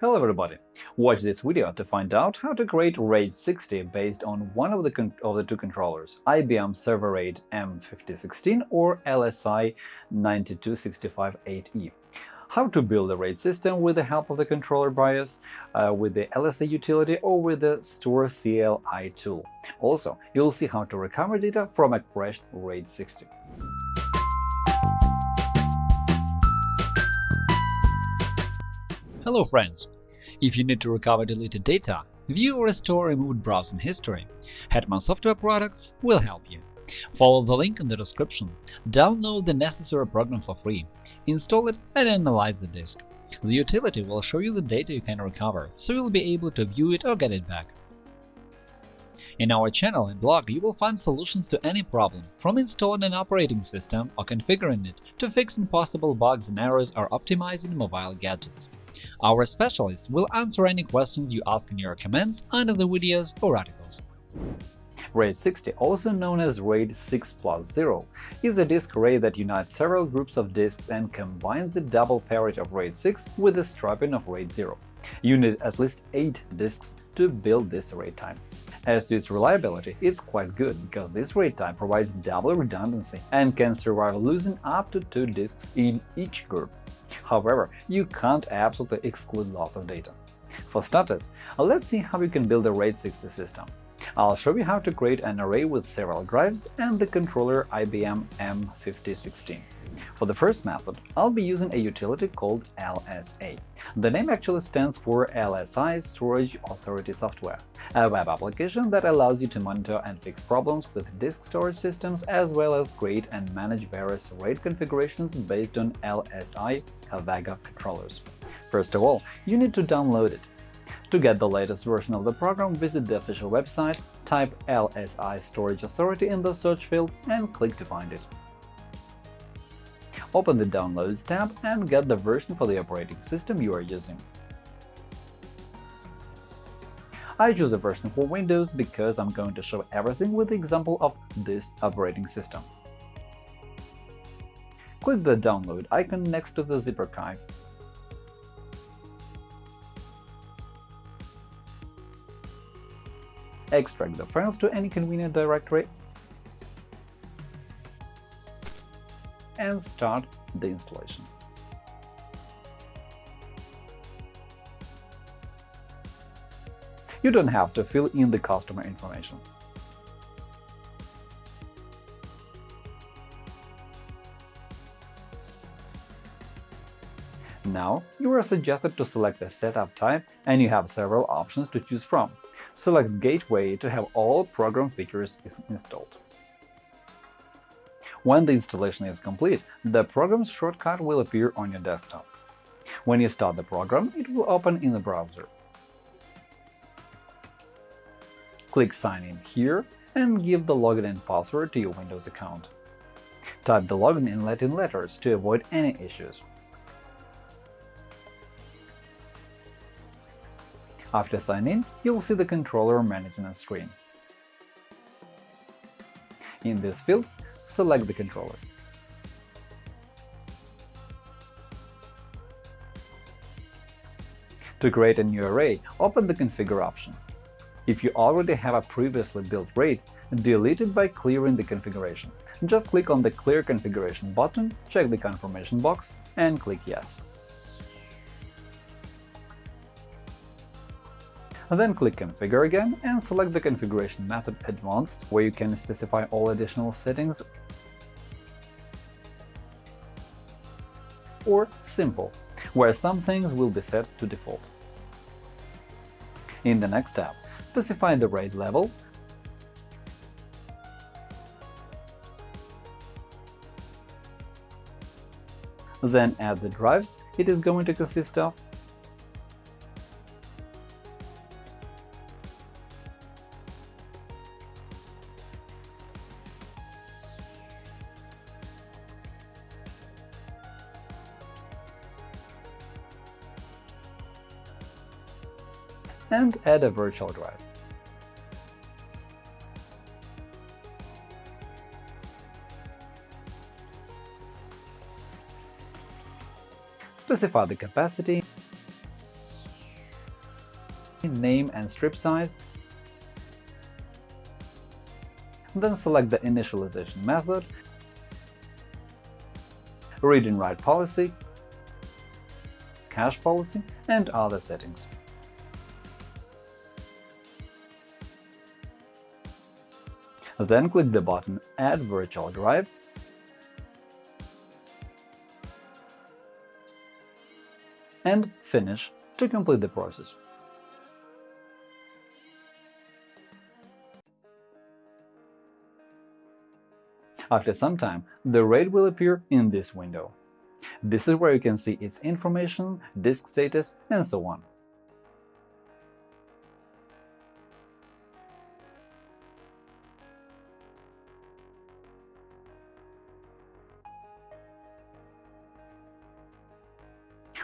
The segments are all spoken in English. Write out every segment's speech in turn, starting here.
Hello everybody! Watch this video to find out how to create RAID 60 based on one of the, of the two controllers IBM ServeRAID M5016 or LSI 9265-8E. How to build a RAID system with the help of the controller BIOS, uh, with the LSI utility or with the StorCLI tool. Also, you'll see how to recover data from a crashed RAID 60. Hello friends! If you need to recover deleted data, view or restore removed browsing history, Hetman Software Products will help you. Follow the link in the description, download the necessary program for free, install it and analyze the disk. The utility will show you the data you can recover, so you'll be able to view it or get it back. In our channel and blog you will find solutions to any problem, from installing an operating system or configuring it to fixing possible bugs and errors or optimizing mobile gadgets. Our specialists will answer any questions you ask in your comments under the videos or articles. RAID 60, also known as RAID 6 plus 0, is a disk array that unites several groups of disks and combines the double parity of RAID 6 with the striping of RAID 0. You need at least 8 disks to build this RAID time. As to its reliability, it's quite good because this RAID time provides double redundancy and can survive losing up to two disks in each group. However, you can't absolutely exclude loss of data. For starters, let's see how you can build a RAID 60 system. I'll show you how to create an array with several drives and the controller IBM M5016. For the first method, I'll be using a utility called LSA. The name actually stands for LSI Storage Authority Software, a web application that allows you to monitor and fix problems with disk storage systems as well as create and manage various RAID configurations based on LSI Avago controllers. First of all, you need to download it. To get the latest version of the program, visit the official website, type LSI Storage Authority in the search field and click to find it. Open the Downloads tab and get the version for the operating system you are using. I choose a version for Windows because I'm going to show everything with the example of this operating system. Click the download icon next to the zip archive extract the files to any convenient directory and start the installation. You don't have to fill in the customer information. Now, you are suggested to select a setup type and you have several options to choose from. Select Gateway to have all program features installed. When the installation is complete, the program's shortcut will appear on your desktop. When you start the program, it will open in the browser. Click Sign in here and give the login and password to your Windows account. Type the login in Latin letters to avoid any issues. After signing in, you'll see the controller management screen. In this field, select the controller. To create a new array, open the Configure option. If you already have a previously built RAID, delete it by clearing the configuration. Just click on the Clear Configuration button, check the confirmation box, and click Yes. Then click Configure again and select the configuration method Advanced, where you can specify all additional settings, or Simple, where some things will be set to default. In the next tab, specify the RAID level, then add the drives it is going to consist of, and add a virtual drive. Specify the capacity name and strip size, then select the initialization method, read and write policy, cache policy, and other settings. Then click the button Add virtual drive and Finish to complete the process. After some time, the RAID will appear in this window. This is where you can see its information, disk status, and so on.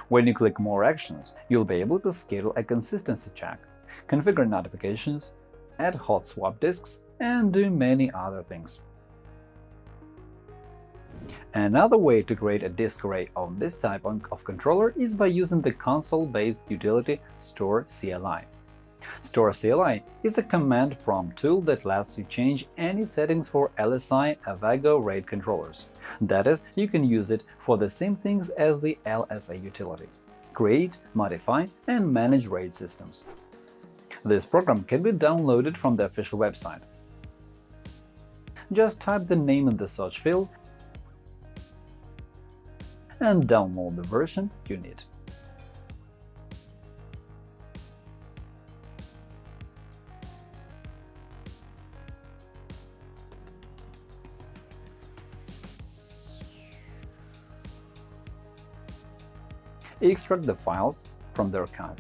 When you click More Actions, you'll be able to schedule a consistency check, configure notifications, add hot swap disks, and do many other things. Another way to create a disk array of this type of controller is by using the console-based utility StorCLI. StorCLI is a command prompt tool that lets you change any settings for LSI Avago RAID controllers. That is, you can use it for the same things as the LSA utility – create, modify, and manage RAID systems. This program can be downloaded from the official website. Just type the name in the search field and download the version you need. Extract the files from the archive.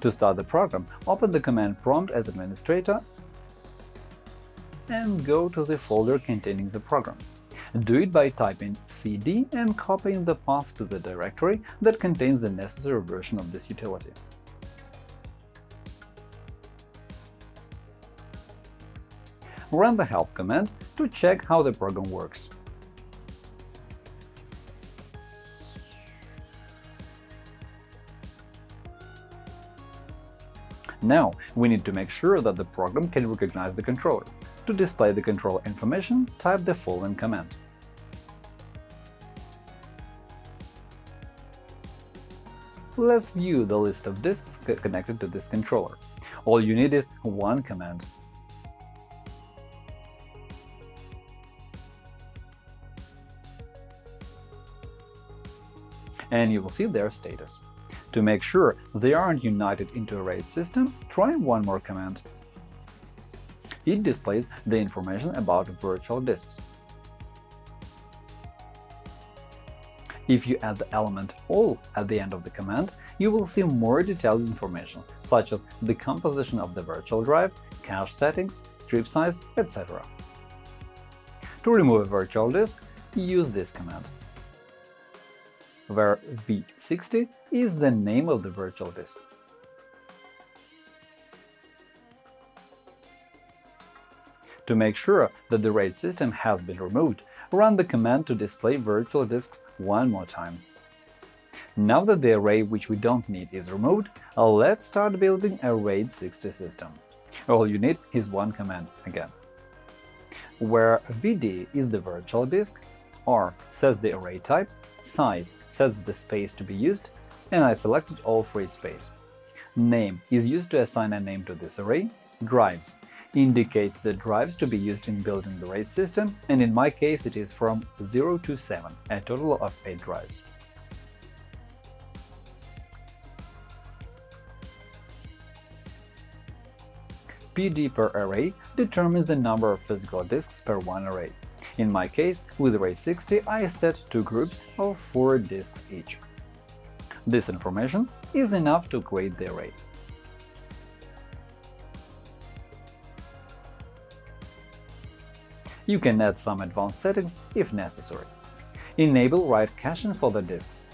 To start the program, open the command prompt as administrator and go to the folder containing the program. Do it by typing cd and copying the path to the directory that contains the necessary version of this utility. Run the help command to check how the program works. Now, we need to make sure that the program can recognize the controller. To display the controller information, type the following command. Let's view the list of disks connected to this controller. All you need is one command and you will see their status. To make sure they aren't united into a RAID system, try one more command. It displays the information about virtual disks. If you add the element all at the end of the command, you will see more detailed information, such as the composition of the virtual drive, cache settings, strip size, etc. To remove a virtual disk, use this command where v60 is the name of the virtual disk. To make sure that the RAID system has been removed, run the command to display virtual disks one more time. Now that the array which we don't need is removed, let's start building a RAID 60 system. All you need is one command again. Where VD is the virtual disk, R says the array type, size sets the space to be used, and I selected all free space. Name is used to assign a name to this array. Drives indicates the drives to be used in building the RAID system, and in my case it is from 0 to 7, a total of 8 drives. PD per array determines the number of physical disks per one array. In my case, with RAID 60 I set two groups of 4 disks each. This information is enough to create the array. You can add some advanced settings if necessary. Enable write caching for the disks,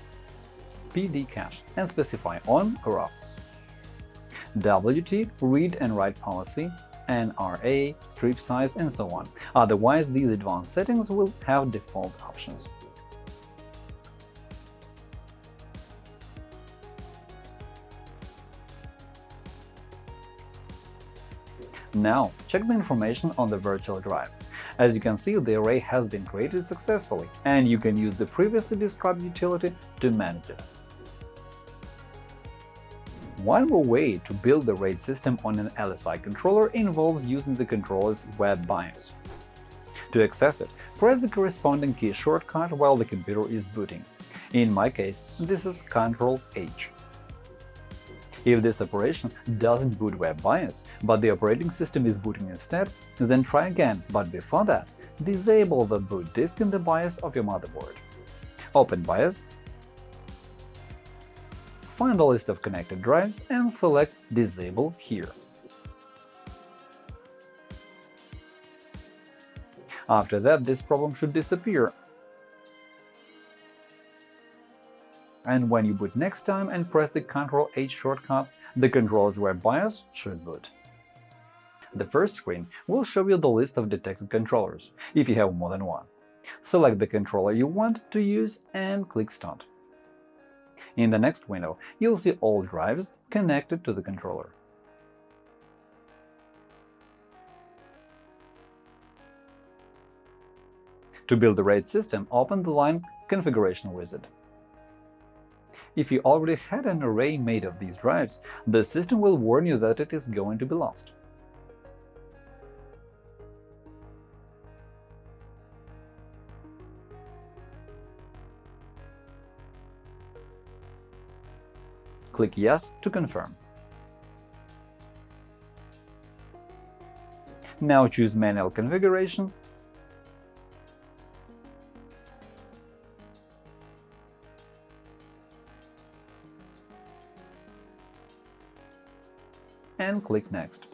PD cache, and specify on or off. WT read and write policy, NRA, strip size, and so on. Otherwise, these advanced settings will have default options. Now, check the information on the virtual drive. As you can see, the array has been created successfully, and you can use the previously described utility to manage it. One more way to build the RAID system on an LSI controller involves using the controller's web BIOS. To access it, press the corresponding key shortcut while the computer is booting. In my case, this is Ctrl-H. If this operation doesn't boot web BIOS, but the operating system is booting instead, then try again, but before that, disable the boot disk in the BIOS of your motherboard. Open BIOS, find a list of connected drives and select Disable here. After that, this problem should disappear and when you boot next time and press the Ctrl-H shortcut, the controller's web BIOS should boot. The first screen will show you the list of detected controllers, if you have more than one. Select the controller you want to use and click Start. In the next window, you'll see all drives connected to the controller. To build the RAID system, open the line Configuration wizard. If you already had an array made of these drives, the system will warn you that it is going to be lost. Click Yes to confirm. Now choose Manual configuration and click Next.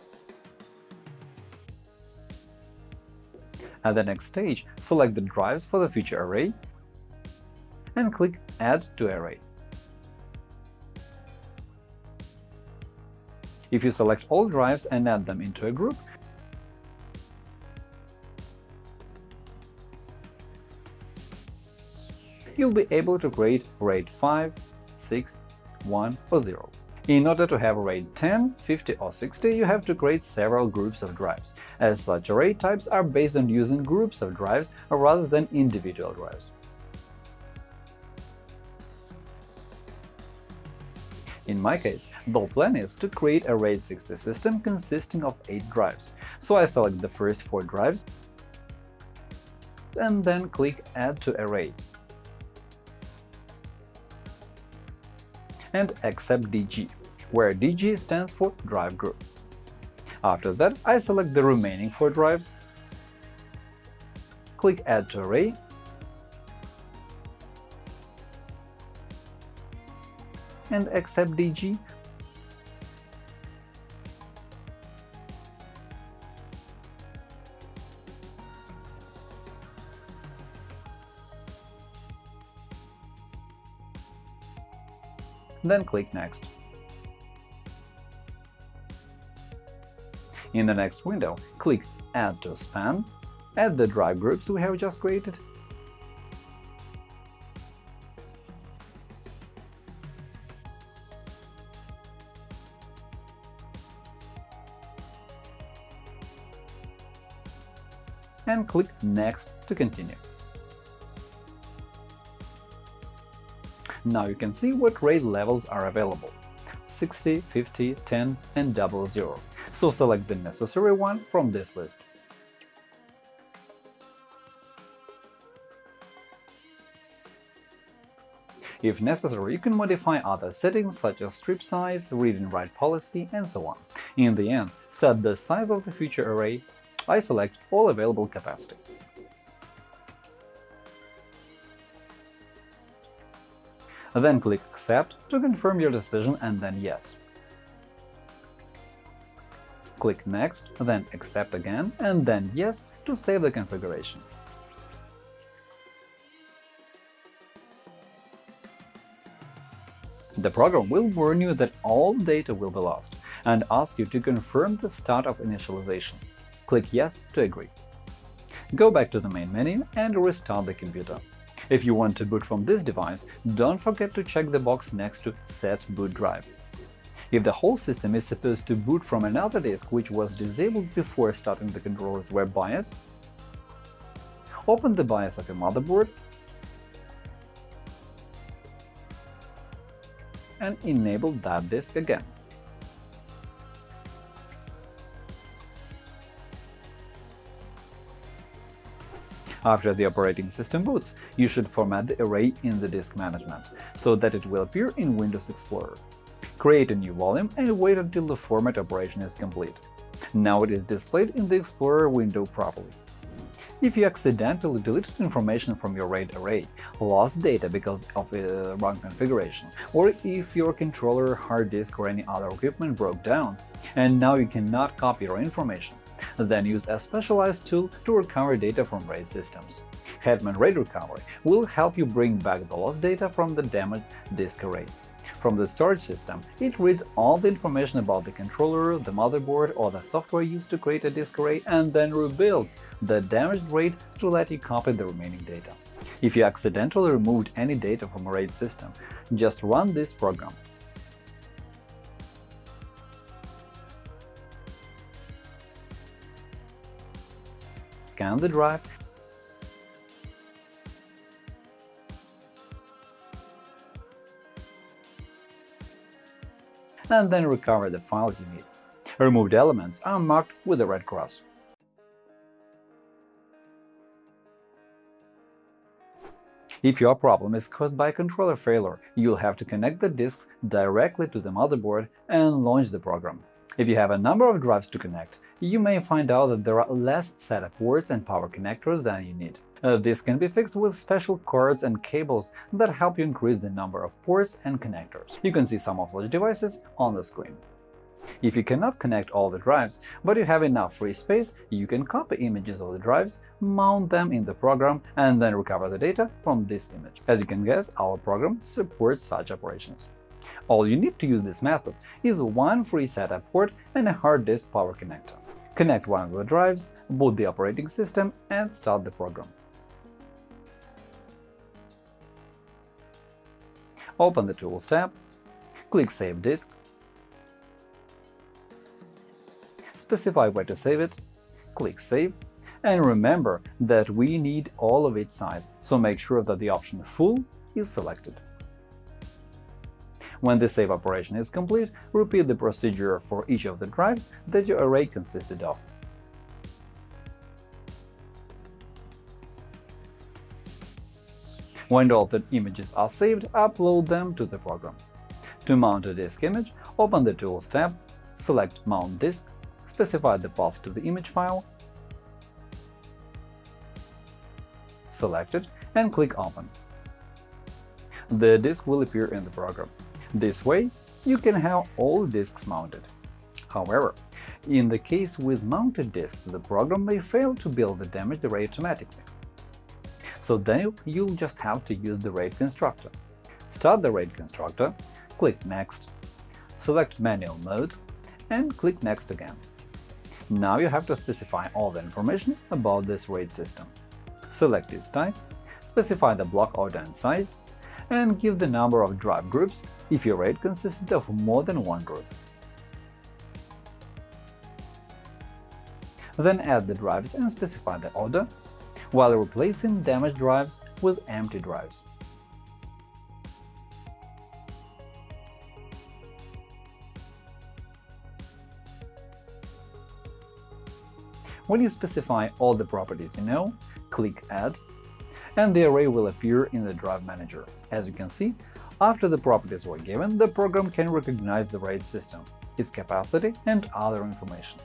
At the next stage, select the drives for the future array and click Add to Array. If you select all drives and add them into a group, you'll be able to create RAID 5, 6, 1 or 0. In order to have RAID 10, 50 or 60, you have to create several groups of drives, as such array types are based on using groups of drives rather than individual drives. In my case, the plan is to create a RAID 60 system consisting of 8 drives, so I select the first 4 drives and then click Add to Array. and accept DG, where DG stands for drive group. After that, I select the remaining four drives, click Add to Array, and accept DG then click Next. In the next window, click Add to Span, add the drive groups we have just created, click Next to continue. Now you can see what RAID levels are available – 60, 50, 10, and 00. So select the necessary one from this list. If necessary, you can modify other settings such as strip size, read and write policy, and so on. In the end, set the size of the future array. I select all available capacity. Then click Accept to confirm your decision and then Yes. Click Next, then Accept again, and then Yes to save the configuration. The program will warn you that all data will be lost. and ask you to confirm the start of initialization. Click Yes to agree. Go back to the main menu and restart the computer. If you want to boot from this device, don't forget to check the box next to Set boot drive. If the whole system is supposed to boot from another disk which was disabled before starting the controller's web BIOS, open the BIOS of your motherboard and enable that disk again. After the operating system boots, you should format the array in the disk management, so that it will appear in Windows Explorer. Create a new volume and wait until the format operation is complete. Now it is displayed in the Explorer window properly. If you accidentally deleted information from your RAID array, lost data because of a wrong configuration, or if your controller, hard disk or any other equipment broke down, and now you cannot copy your information, then use a specialized tool to recover data from RAID systems. Hetman RAID Recovery will help you bring back the lost data from the damaged disk array. From the storage system, it reads all the information about the controller, the motherboard, or the software used to create a disk array and then rebuilds the damaged RAID to let you copy the remaining data. If you accidentally removed any data from a RAID system, just run this program. Scan the drive and then recover the files you need. Removed elements are marked with a red cross. If your problem is caused by a controller failure, you'll have to connect the disks directly to the motherboard and launch the program. If you have a number of drives to connect, you may find out that there are less SATA ports and power connectors than you need. Uh, this can be fixed with special cords and cables that help you increase the number of ports and connectors. You can see some of those devices on the screen. If you cannot connect all the drives, but you have enough free space, you can copy images of the drives, mount them in the program, and then recover the data from this image. As you can guess, our program supports such operations. All you need to use this method is one free SATA port and a hard disk power connector. Connect one of the drives, boot the operating system, and start the program. Open the Tools tab, click Save disk, specify where to save it, click Save, and remember that we need all of its size, so make sure that the option Full is selected. When the save operation is complete, repeat the procedure for each of the drives that your array consisted of. When all the images are saved, upload them to the program. To mount a disk image, open the Tools tab, select Mount disk, specify the path to the image file, select it, and click Open. The disk will appear in the program. This way, you can have all disks mounted. However, in the case with mounted disks, the program may fail to build the damaged array automatically. So then you'll just have to use the RAID constructor. Start the RAID constructor, click Next, select Manual Mode, and click Next again. Now you have to specify all the information about this RAID system. Select its type, specify the block order and size, and give the number of drive groups if your RAID consisted of more than one group. Then add the drives and specify the order, while replacing damaged drives with empty drives. When you specify all the properties you know, click Add, and the array will appear in the Drive Manager. As you can see, after the properties were given, the program can recognize the RAID system, its capacity, and other information.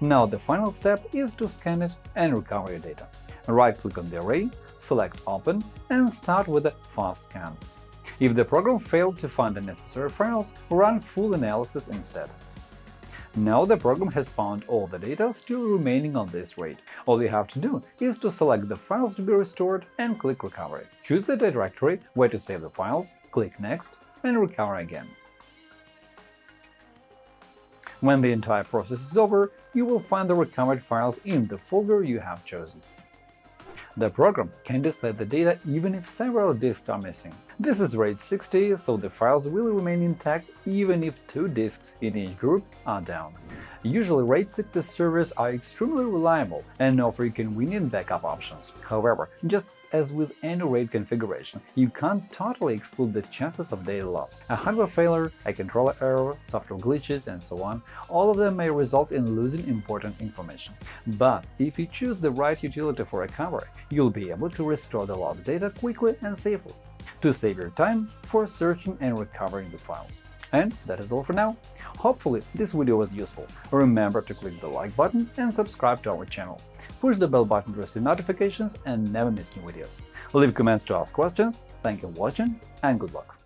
Now the final step is to scan it and recover your data. Right-click on the array, select Open, and start with a fast scan. If the program failed to find the necessary files, run full analysis instead. Now the program has found all the data still remaining on this RAID. All you have to do is to select the files to be restored and click Recovery. Choose the directory where to save the files, click Next, and recover again. When the entire process is over, you will find the recovered files in the folder you have chosen. The program can display the data even if several disks are missing. This is RAID 60, so the files will remain intact even if two disks in each group are down. Usually, RAID 60 servers are extremely reliable and offer convenient backup options. However, just as with any RAID configuration, you can't totally exclude the chances of data loss. A hardware failure, a controller error, software glitches, and so on – all of them may result in losing important information. But if you choose the right utility for recovery, you'll be able to restore the lost data quickly and safely to save your time for searching and recovering the files. And that is all for now. Hopefully this video was useful. Remember to click the like button and subscribe to our channel. Push the bell button to receive notifications and never miss new videos. Leave comments to ask questions. Thank you for watching and good luck!